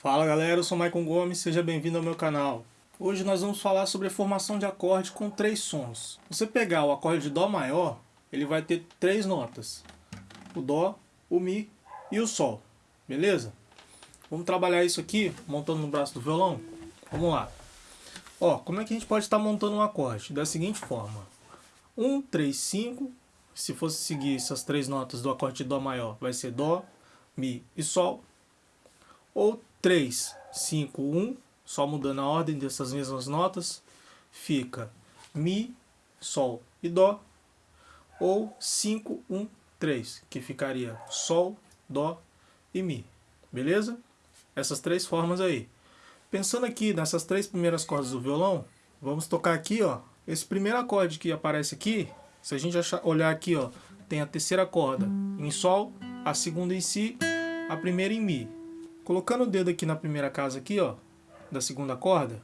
Fala galera, eu sou Maicon Gomes, seja bem-vindo ao meu canal. Hoje nós vamos falar sobre a formação de acorde com três sons. você pegar o acorde de Dó maior, ele vai ter três notas. O Dó, o Mi e o Sol. Beleza? Vamos trabalhar isso aqui, montando no braço do violão? Vamos lá. Ó, como é que a gente pode estar montando um acorde? Da seguinte forma. 1, 3, 5. Se fosse seguir essas três notas do acorde de Dó maior, vai ser Dó, Mi e Sol. Ou 3, 5, 1, só mudando a ordem dessas mesmas notas, fica Mi, Sol e Dó, ou 5, 1, 3, que ficaria Sol, Dó e Mi, beleza? Essas três formas aí. Pensando aqui nessas três primeiras cordas do violão, vamos tocar aqui, ó, esse primeiro acorde que aparece aqui, se a gente olhar aqui, ó, tem a terceira corda em Sol, a segunda em Si, a primeira em Mi. Colocando o dedo aqui na primeira casa aqui, ó, da segunda corda,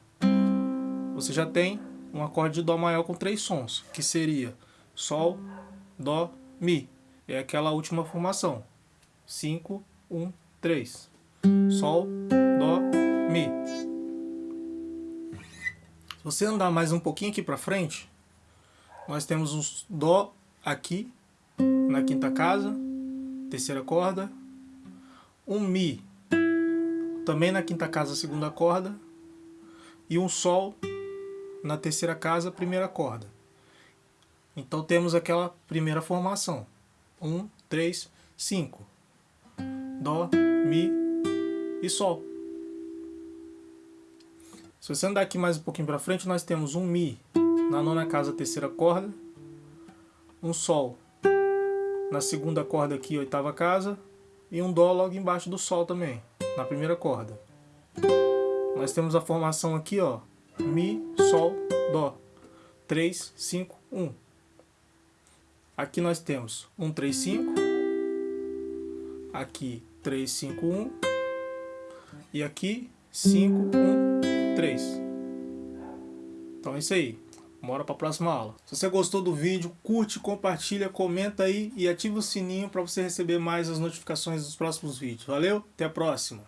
você já tem um acorde de Dó maior com três sons, que seria Sol, Dó, Mi. É aquela última formação. 5, 1, 3. Sol, Dó, Mi. Se você andar mais um pouquinho aqui para frente, nós temos um Dó aqui, na quinta casa, terceira corda, um Mi também na quinta casa, segunda corda, e um Sol na terceira casa, primeira corda. Então temos aquela primeira formação. Um, três, cinco. Dó, Mi e Sol. Se você andar aqui mais um pouquinho para frente, nós temos um Mi na nona casa, terceira corda, um Sol na segunda corda aqui, oitava casa, e um Dó logo embaixo do Sol também na primeira corda. Nós temos a formação aqui, ó, Mi, Sol, Dó. 3, 5, 1. Aqui nós temos 1, 3, 5. Aqui 3, 5, 1. E aqui 5, 1, 3. Então é isso aí. Bora para a próxima aula. Se você gostou do vídeo, curte, compartilha, comenta aí e ativa o sininho para você receber mais as notificações dos próximos vídeos. Valeu, até a próxima!